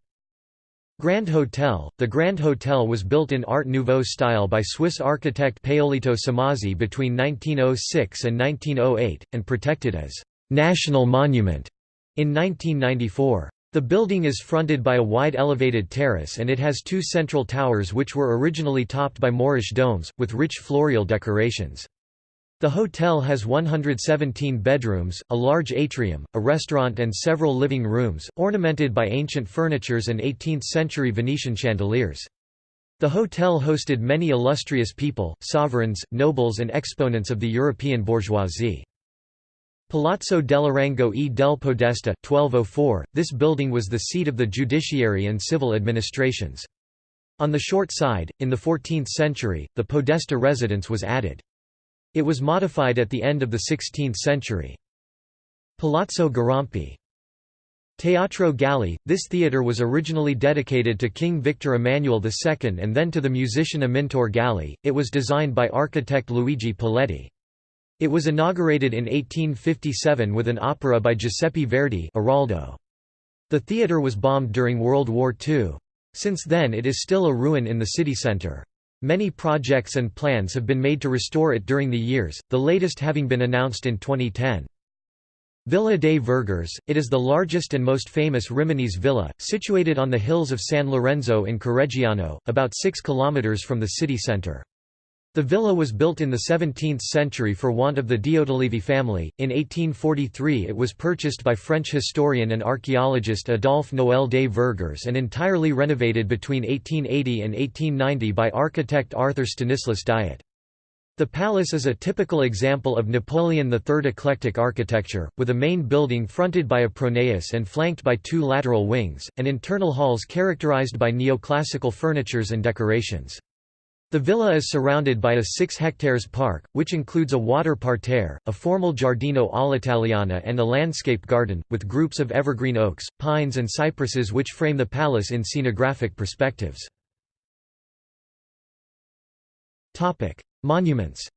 Grand Hotel The Grand Hotel was built in Art Nouveau style by Swiss architect Paolito Somazzi between 1906 and 1908, and protected as «national monument» in 1994. The building is fronted by a wide elevated terrace and it has two central towers which were originally topped by Moorish domes, with rich floral decorations. The hotel has 117 bedrooms, a large atrium, a restaurant and several living rooms, ornamented by ancient furnitures and 18th-century Venetian chandeliers. The hotel hosted many illustrious people, sovereigns, nobles and exponents of the European bourgeoisie. Palazzo dell'Arengo e del Podesta, 1204, this building was the seat of the judiciary and civil administrations. On the short side, in the 14th century, the Podesta residence was added. It was modified at the end of the 16th century. Palazzo Garampi Teatro Galli – This theatre was originally dedicated to King Victor Emmanuel II and then to the musician Amintore Galli, it was designed by architect Luigi Poletti. It was inaugurated in 1857 with an opera by Giuseppe Verdi Aroldo. The theatre was bombed during World War II. Since then it is still a ruin in the city centre. Many projects and plans have been made to restore it during the years, the latest having been announced in 2010. Villa dei Vergers, it is the largest and most famous Rimini's villa, situated on the hills of San Lorenzo in Correggiano, about 6 km from the city centre. The villa was built in the 17th century for want of the Diotallevi family. In 1843 it was purchased by French historian and archaeologist Adolphe Noël des Vergers and entirely renovated between 1880 and 1890 by architect Arthur Stanislas Diet. The palace is a typical example of Napoleon III eclectic architecture, with a main building fronted by a pronaos and flanked by two lateral wings, and internal halls characterized by neoclassical furnitures and decorations. The villa is surrounded by a 6 hectares park, which includes a water parterre, a formal giardino all'italiana and a landscape garden, with groups of evergreen oaks, pines and cypresses which frame the palace in scenographic perspectives. Monuments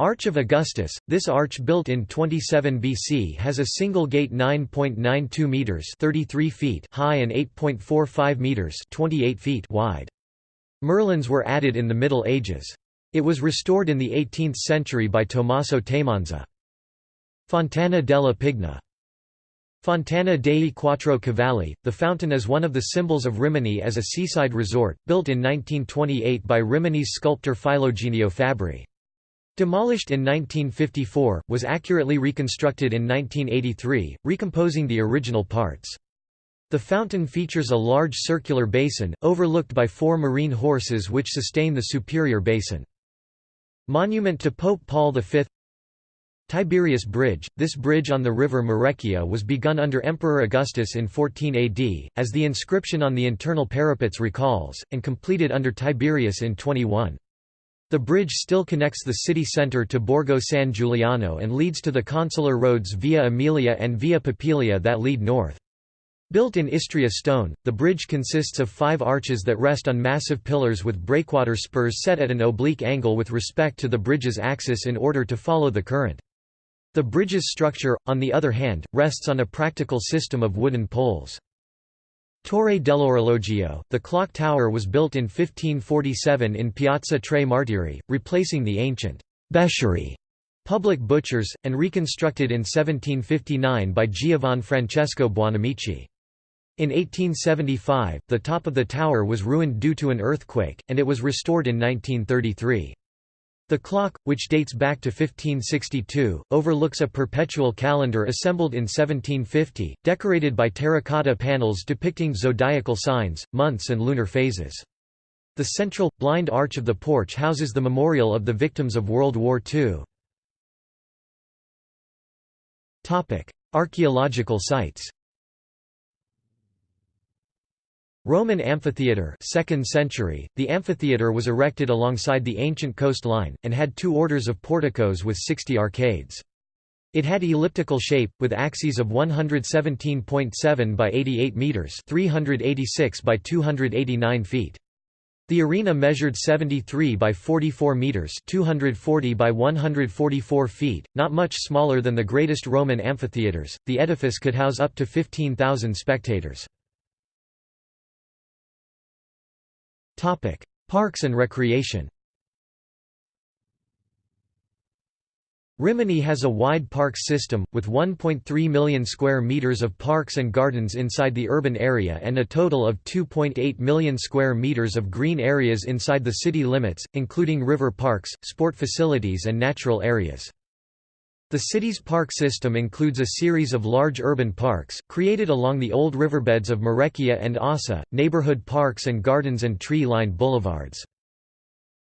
Arch of Augustus, this arch built in 27 BC has a single gate 9.92 meters 33 feet high and 8.45 meters 28 feet wide. Merlins were added in the Middle Ages. It was restored in the 18th century by Tommaso Temanza. Fontana della Pigna Fontana dei Quattro Cavalli, the fountain is one of the symbols of Rimini as a seaside resort, built in 1928 by Rimini's sculptor Filogenio Fabbri. Demolished in 1954, was accurately reconstructed in 1983, recomposing the original parts. The fountain features a large circular basin, overlooked by four marine horses which sustain the superior basin. Monument to Pope Paul V Tiberius Bridge – This bridge on the river Marecchia was begun under Emperor Augustus in 14 AD, as the inscription on the internal parapets recalls, and completed under Tiberius in 21. The bridge still connects the city centre to Borgo San Giuliano and leads to the consular roads Via Emilia and Via Popilia that lead north. Built in Istria stone, the bridge consists of five arches that rest on massive pillars with breakwater spurs set at an oblique angle with respect to the bridge's axis in order to follow the current. The bridge's structure, on the other hand, rests on a practical system of wooden poles. Torre dell'Orologio, the clock tower was built in 1547 in Piazza Tre Martiri, replacing the ancient Beccerie public butchers, and reconstructed in 1759 by Giovan Francesco Buonamici. In 1875, the top of the tower was ruined due to an earthquake, and it was restored in 1933. The clock, which dates back to 1562, overlooks a perpetual calendar assembled in 1750, decorated by terracotta panels depicting zodiacal signs, months and lunar phases. The central, blind arch of the porch houses the memorial of the victims of World War II. Archaeological sites Roman amphitheatre 2nd century, the amphitheatre was erected alongside the ancient coastline, and had two orders of porticos with 60 arcades. It had elliptical shape, with axes of 117.7 by 88 metres 386 by 289 feet. The arena measured 73 by 44 metres 240 by 144 feet, not much smaller than the greatest Roman amphitheatres. The edifice could house up to 15,000 spectators. Parks and recreation Rimini has a wide park system, with 1.3 million square meters of parks and gardens inside the urban area and a total of 2.8 million square meters of green areas inside the city limits, including river parks, sport facilities and natural areas. The city's park system includes a series of large urban parks, created along the old riverbeds of Marecchia and Ausa, neighborhood parks and gardens and tree-lined boulevards.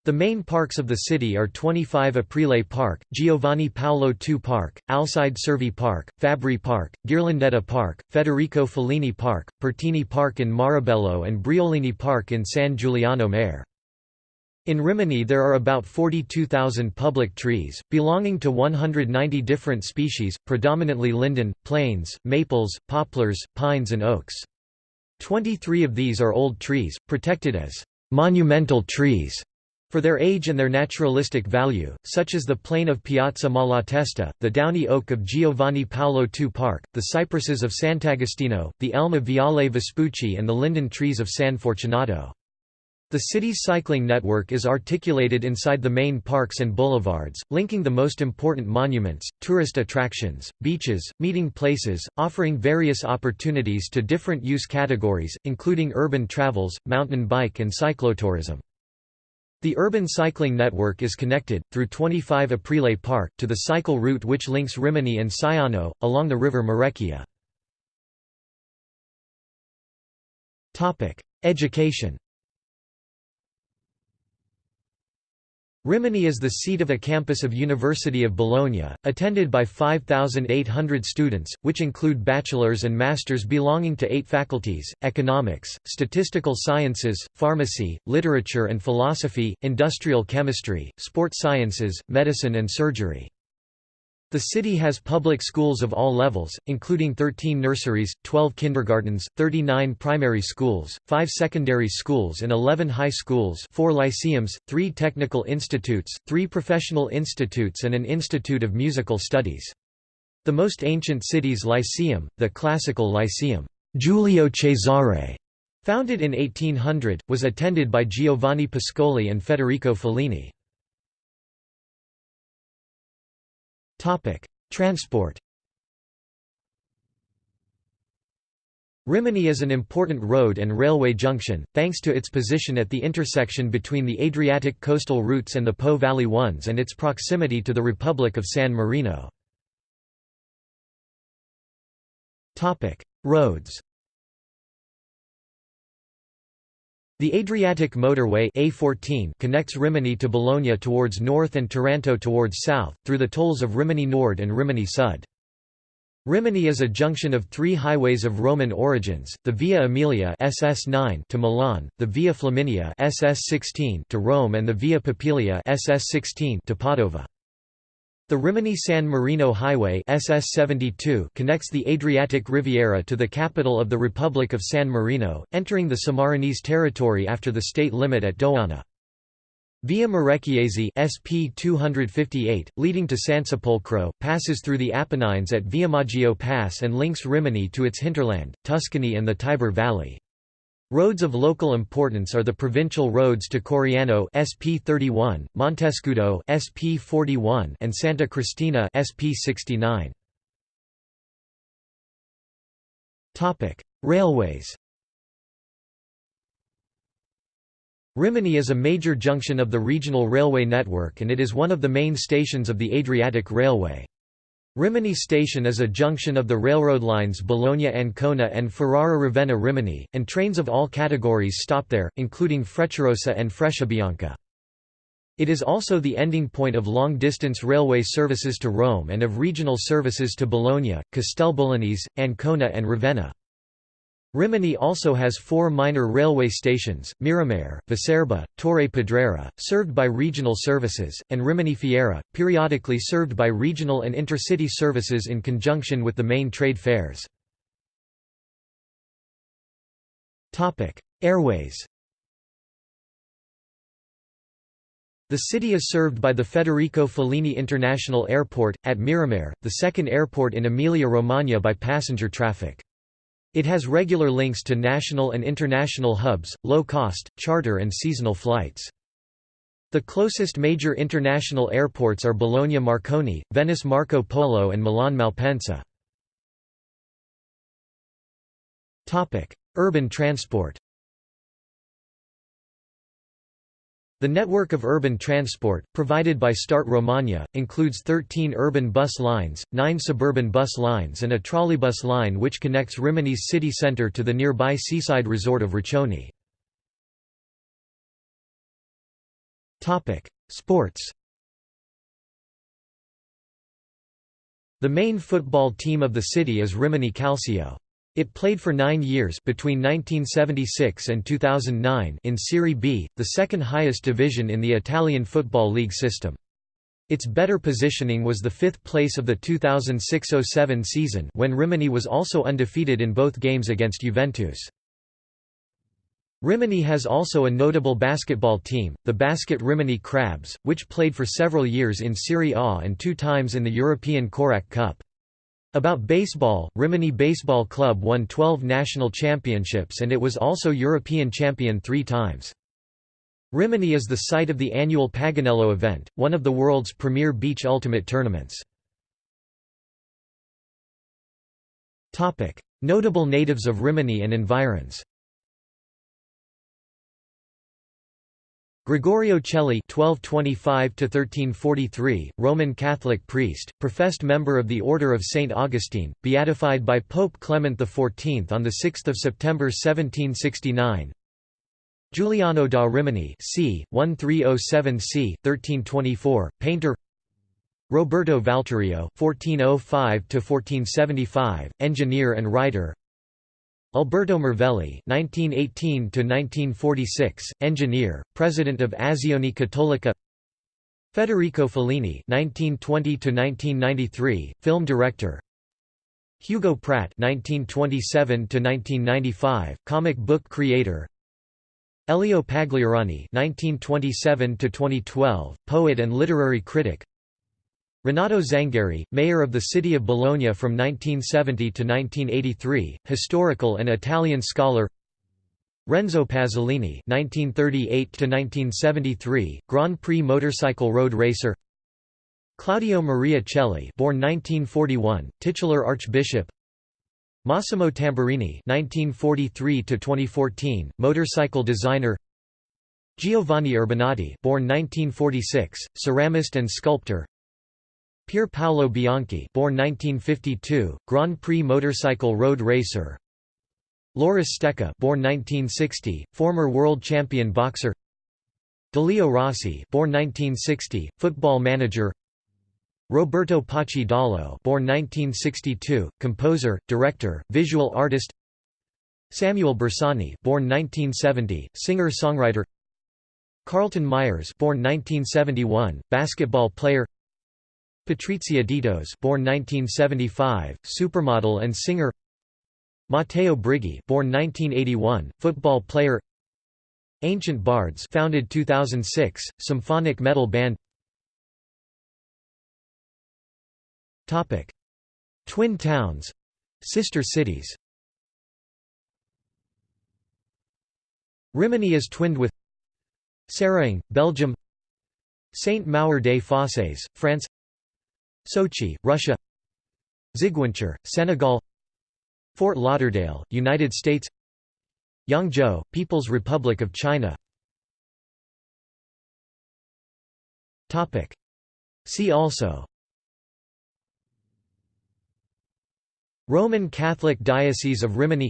The main parks of the city are 25 Aprile Park, Giovanni Paolo II Park, Alcide Cervi Park, Fabri Park, Ghirlandaio Park, Federico Fellini Park, Pertini Park in Marebello and Briolini Park in San Giuliano Mare. In Rimini there are about 42,000 public trees, belonging to 190 different species, predominantly linden, planes, maples, poplars, pines and oaks. 23 of these are old trees, protected as monumental trees for their age and their naturalistic value, such as the plane of Piazza Malatesta, the downy oak of Giovanni Paolo II Park, the cypresses of Sant'Agostino, the elm of Viale Vespucci and the linden trees of San Fortunato. The city's cycling network is articulated inside the main parks and boulevards, linking the most important monuments, tourist attractions, beaches, meeting places, offering various opportunities to different use categories, including urban travels, mountain bike and cyclotourism. The urban cycling network is connected, through 25 Aprile Park, to the cycle route which links Rimini and Siano, along the river Marecchia. Education Rimini is the seat of a campus of University of Bologna, attended by 5,800 students, which include bachelor's and master's belonging to eight faculties, economics, statistical sciences, pharmacy, literature and philosophy, industrial chemistry, sport sciences, medicine and surgery. The city has public schools of all levels, including 13 nurseries, 12 kindergartens, 39 primary schools, 5 secondary schools and 11 high schools 4 lyceums, 3 technical institutes, 3 professional institutes and an institute of musical studies. The most ancient city's lyceum, the classical Lyceum Giulio Cesare, founded in 1800, was attended by Giovanni Pascoli and Federico Fellini. Transport Rimini is an important road and railway junction, thanks to its position at the intersection between the Adriatic coastal routes and the Po Valley ones and its proximity to the Republic of San Marino. Roads The Adriatic Motorway A14 connects Rimini to Bologna towards north and Taranto towards south, through the tolls of Rimini Nord and Rimini Sud. Rimini is a junction of three highways of Roman origins, the Via Aemilia SS9 to Milan, the Via Flaminia SS16 to Rome and the Via Popilia SS16 to Padova. The Rimini-San Marino Highway SS72 connects the Adriatic Riviera to the capital of the Republic of San Marino, entering the Sammarinese territory after the state limit at Dogana. Via Marecchiese SP 258, leading to Sansepolcro, passes through the Apennines at Viamaggio Pass and links Rimini to its hinterland, Tuscany and the Tiber Valley. Roads of local importance are the provincial roads to Coriano SP 31, Montescudo SP 41 and Santa Cristina SP 69. Topic: Railways. Rimini is a major junction of the regional railway network and it is one of the main stations of the Adriatic Railway. Rimini Station is a junction of the railroad lines Bologna-Ancona and Ferrara-Ravenna-Rimini, and trains of all categories stop there, including Frecciarossa and Frecciabianca. It is also the ending point of long-distance railway services to Rome and of regional services to Bologna, Castelbolognese, Ancona and Ravenna. Rimini also has four minor railway stations, Miramare, Viserba, Torre Pedrera, served by regional services, and Rimini Fiera, periodically served by regional and intercity services in conjunction with the main trade fairs. Airways The city is served by the Federico Fellini International Airport, at Miramare, the second airport in Emilia-Romagna by passenger traffic. It has regular links to national and international hubs, low-cost, charter and seasonal flights. The closest major international airports are Bologna Marconi, Venice Marco Polo and Milan Malpensa. Urban transport The network of urban transport, provided by Start Romagna, includes 13 urban bus lines, 9 suburban bus lines and a trolleybus line which connects Rimini's city centre to the nearby seaside resort of Riccione. Sports The main football team of the city is Rimini Calcio. It played for nine years between 1976 and 2009 in Serie B, the second highest division in the Italian Football League system. Its better positioning was the fifth place of the 2006–07 season when Rimini was also undefeated in both games against Juventus. Rimini has also a notable basketball team, the Basket Rimini Crabs, which played for several years in Serie A and two times in the European Korac Cup. About baseball, Rimini Baseball Club won 12 national championships and it was also European champion three times. Rimini is the site of the annual Paganello event, one of the world's premier beach ultimate tournaments. Notable natives of Rimini and environs Gregorio Celli (1225–1343), Roman Catholic priest, professed member of the Order of Saint Augustine, beatified by Pope Clement XIV on the 6th of September 1769. Giuliano da Rimini, c. 1307 c. 1324, painter. Roberto Valturio (1405–1475), engineer and writer. Alberto Marvelli (1918–1946), engineer, president of Azione Cattolica. Federico Fellini (1920–1993), film director. Hugo Pratt (1927–1995), comic book creator. Elio Pagliarani (1927–2012), poet and literary critic. Renato Zangheri, mayor of the city of Bologna from 1970 to 1983, historical and Italian scholar Renzo Pasolini (1938–1973), Grand Prix motorcycle road racer. Claudio Maria Celli, born 1941, titular archbishop. Massimo Tamburini (1943–2014), motorcycle designer. Giovanni Urbanati, born 1946, ceramist and sculptor. Pier Paolo Bianchi born 1952, Grand Prix motorcycle road racer. Loris Stecca born 1960, former world champion boxer. Delio Rossi born 1960, football manager. Roberto Paci Dallo born 1962, composer, director, visual artist. Samuele Bersani born 1970, singer-songwriter. Carlton Myers born 1971, basketball player Patrizia Ditos born 1975, supermodel and singer. Matteo Brighi born 1981, football player. Ancient Bards founded 2006, symphonic metal band. Topic. Twin towns. Sister cities. Rimini is twinned with Seraing, Belgium. Saint-Maur-des-Fosses, France Sochi, Russia. Ziguinchor, Senegal. Fort Lauderdale, United States. Yangzhou, People's Republic of China. See also. Roman Catholic Diocese of Rimini.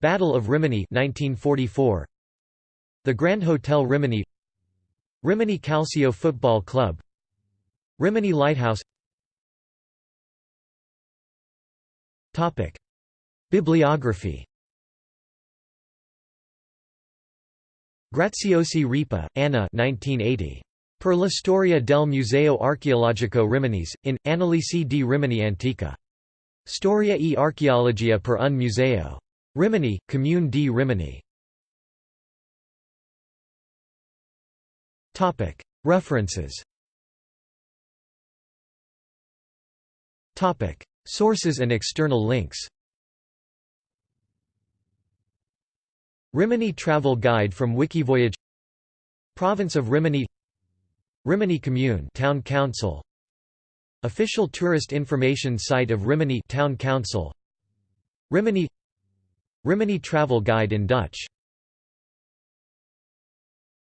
Battle of Rimini 1944 The Grand Hotel Rimini. Rimini Calcio Football Club Rimini Lighthouse Topic. Bibliography Graziosi Ripa, Anna 1980. Per la storia del Museo Archeologico Riminese, in, Analisi di Rimini Antica. Storia e archeologia per un museo. Rimini, Comune di Rimini. References Sources and external links Rimini Travel Guide from Wikivoyage Province of Rimini Rimini Commune Town Council Official tourist information site of Rimini Town Council Rimini Rimini travel guide in Dutch